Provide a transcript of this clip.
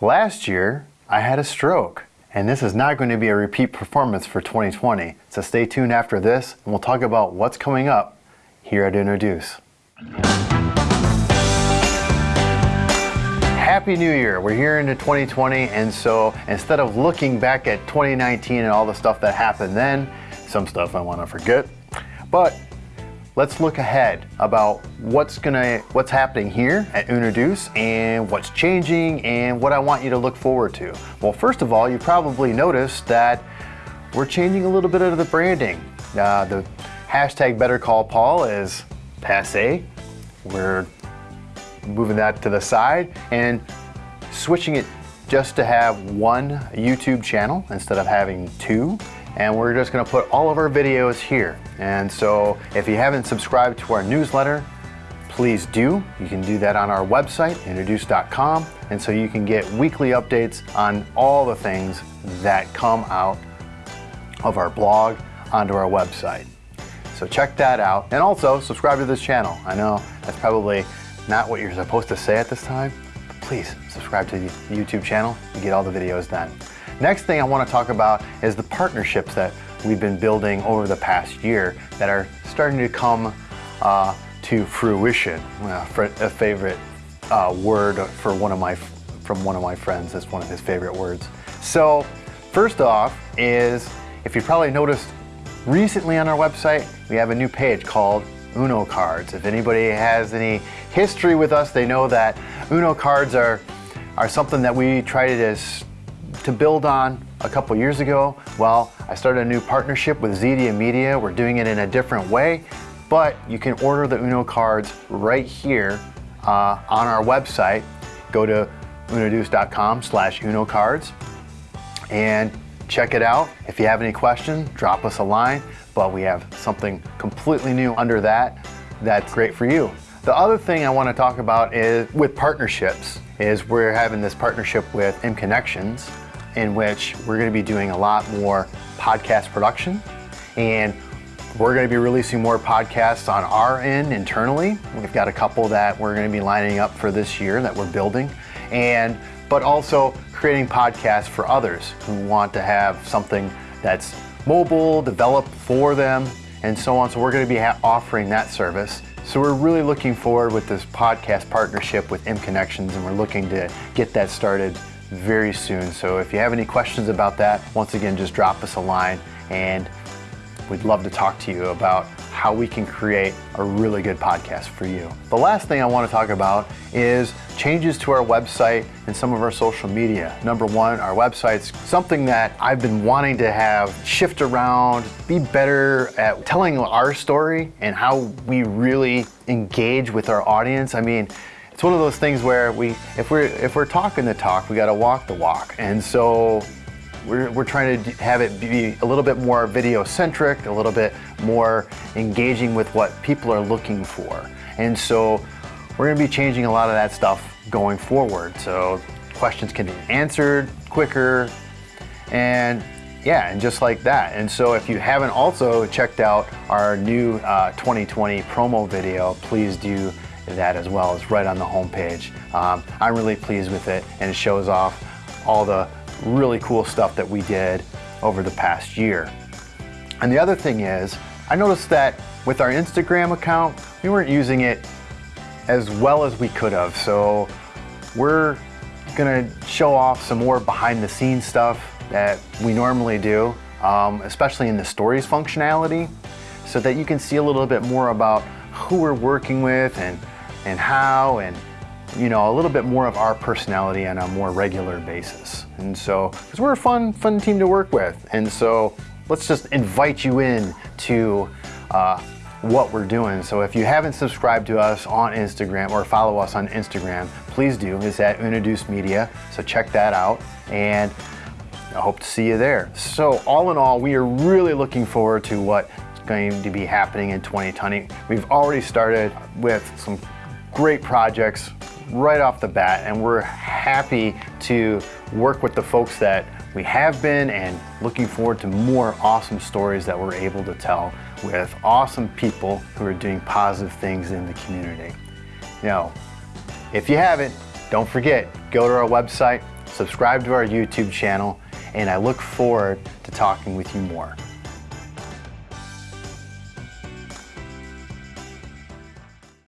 Last year, I had a stroke, and this is not going to be a repeat performance for 2020. So stay tuned after this, and we'll talk about what's coming up here at Introduce. Happy New Year. We're here into 2020, and so instead of looking back at 2019 and all the stuff that happened then, some stuff I want to forget, but let's look ahead about what's gonna what's happening here at Introduce and what's changing and what I want you to look forward to. Well, first of all, you probably noticed that we're changing a little bit of the branding. Uh, the hashtag Better Call Paul is passe. We're moving that to the side and switching it just to have one YouTube channel instead of having two and we're just gonna put all of our videos here. And so if you haven't subscribed to our newsletter, please do. You can do that on our website, introduce.com, and so you can get weekly updates on all the things that come out of our blog onto our website. So check that out. And also subscribe to this channel. I know that's probably not what you're supposed to say at this time, but please subscribe to the YouTube channel and get all the videos then. Next thing I want to talk about is the partnerships that we've been building over the past year that are starting to come uh, to fruition. Uh, a favorite uh, word for one of my from one of my friends. That's one of his favorite words. So first off is if you probably noticed recently on our website we have a new page called Uno cards. If anybody has any history with us, they know that Uno cards are are something that we try to to build on a couple years ago, well, I started a new partnership with Zedia Media. We're doing it in a different way, but you can order the Uno cards right here uh, on our website. Go to unoduce.com slash Uno cards and check it out. If you have any questions, drop us a line, but we have something completely new under that that's great for you. The other thing I want to talk about is with partnerships is we're having this partnership with M Connections in which we're going to be doing a lot more podcast production and we're going to be releasing more podcasts on our end internally. We've got a couple that we're going to be lining up for this year that we're building and but also creating podcasts for others who want to have something that's mobile, developed for them and so on. So we're going to be offering that service. So we're really looking forward with this podcast partnership with M Connections and we're looking to get that started very soon. So if you have any questions about that, once again, just drop us a line and we'd love to talk to you about how we can create a really good podcast for you. The last thing I want to talk about is changes to our website and some of our social media. Number one, our website's something that I've been wanting to have shift around, be better at telling our story and how we really engage with our audience. I mean, it's one of those things where we, if we're if we're talking the talk, we got to walk the walk, and so we're we're trying to have it be a little bit more video centric, a little bit more engaging with what people are looking for, and so we're going to be changing a lot of that stuff going forward. So questions can be answered quicker, and yeah, and just like that. And so if you haven't also checked out our new uh, 2020 promo video, please do that as well. It's right on the homepage. Um, I'm really pleased with it and it shows off all the really cool stuff that we did over the past year. And the other thing is, I noticed that with our Instagram account, we weren't using it as well as we could have. So we're gonna show off some more behind the scenes stuff that we normally do, um, especially in the stories functionality, so that you can see a little bit more about who we're working with and and how and you know, a little bit more of our personality on a more regular basis. And so, because we're a fun, fun team to work with. And so let's just invite you in to uh, what we're doing. So if you haven't subscribed to us on Instagram or follow us on Instagram, please do. It's at Introduce Media. So check that out. And I hope to see you there. So all in all, we are really looking forward to what's going to be happening in 2020. We've already started with some great projects right off the bat and we're happy to work with the folks that we have been and looking forward to more awesome stories that we're able to tell with awesome people who are doing positive things in the community. Now, if you haven't, don't forget, go to our website, subscribe to our YouTube channel, and I look forward to talking with you more.